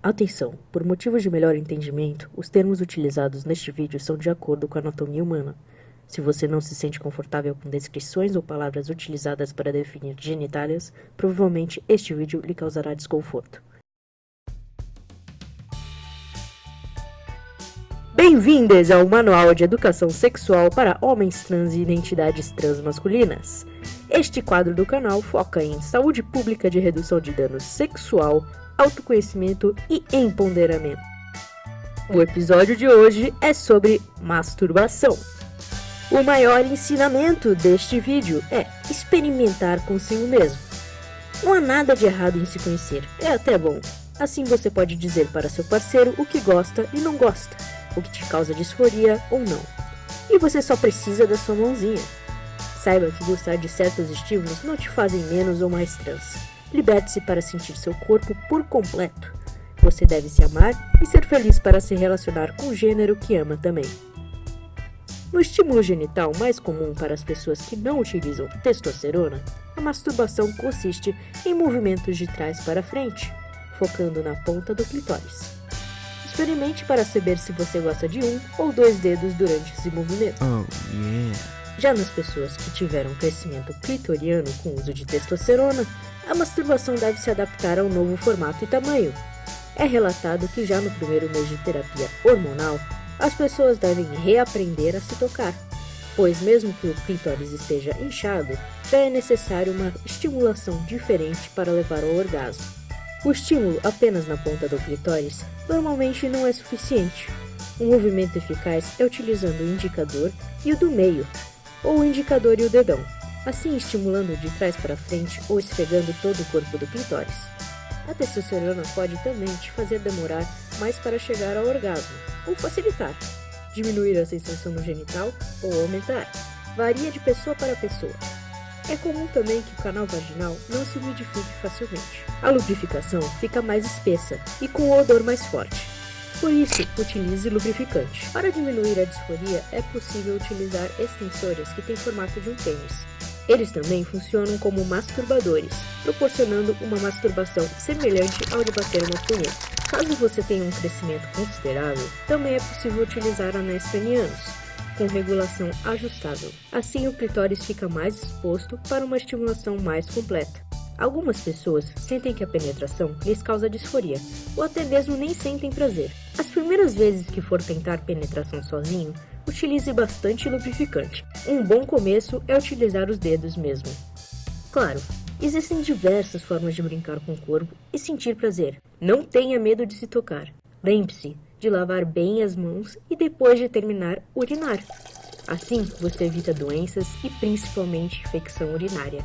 Atenção! Por motivos de melhor entendimento, os termos utilizados neste vídeo são de acordo com a anatomia humana. Se você não se sente confortável com descrições ou palavras utilizadas para definir genitálias, provavelmente este vídeo lhe causará desconforto. Bem-vindos ao Manual de Educação Sexual para Homens Trans e Identidades Transmasculinas. Este quadro do canal foca em saúde pública de redução de dano sexual, autoconhecimento e empoderamento. O episódio de hoje é sobre masturbação. O maior ensinamento deste vídeo é experimentar consigo mesmo. Não há nada de errado em se conhecer, é até bom. Assim você pode dizer para seu parceiro o que gosta e não gosta, o que te causa disforia ou não. E você só precisa da sua mãozinha. Saiba que gostar de certos estímulos não te fazem menos ou mais trans. Liberte-se para sentir seu corpo por completo. Você deve se amar e ser feliz para se relacionar com o gênero que ama também. No estímulo genital mais comum para as pessoas que não utilizam testosterona, a masturbação consiste em movimentos de trás para frente, focando na ponta do clitóris. Experimente para saber se você gosta de um ou dois dedos durante esse movimento. Oh, yeah. Já nas pessoas que tiveram crescimento clitoriano com uso de testosterona, a masturbação deve se adaptar ao novo formato e tamanho. É relatado que já no primeiro mês de terapia hormonal, as pessoas devem reaprender a se tocar, pois mesmo que o clitóris esteja inchado, já é necessário uma estimulação diferente para levar ao orgasmo. O estímulo apenas na ponta do clitóris normalmente não é suficiente. Um movimento eficaz é utilizando o indicador e o do meio, ou o indicador e o dedão assim estimulando de trás para frente ou esfregando todo o corpo do clitóris. A testosterona pode também te fazer demorar mais para chegar ao orgasmo, ou facilitar, diminuir a sensação no genital ou aumentar. Varia de pessoa para pessoa. É comum também que o canal vaginal não se umidifique facilmente. A lubrificação fica mais espessa e com o odor mais forte. Por isso, utilize lubrificante. Para diminuir a disforia, é possível utilizar extensores que têm formato de um pênis. Eles também funcionam como masturbadores, proporcionando uma masturbação semelhante ao de bater uma punheta. Caso você tenha um crescimento considerável, também é possível utilizar anéis penianos, com regulação ajustável. Assim, o clitóris fica mais exposto para uma estimulação mais completa. Algumas pessoas sentem que a penetração lhes causa disforia, ou até mesmo nem sentem prazer. As primeiras vezes que for tentar penetração sozinho, utilize bastante lubrificante. Um bom começo é utilizar os dedos mesmo. Claro, existem diversas formas de brincar com o corpo e sentir prazer. Não tenha medo de se tocar. Lembre-se de lavar bem as mãos e depois de terminar, urinar. Assim, você evita doenças e principalmente infecção urinária.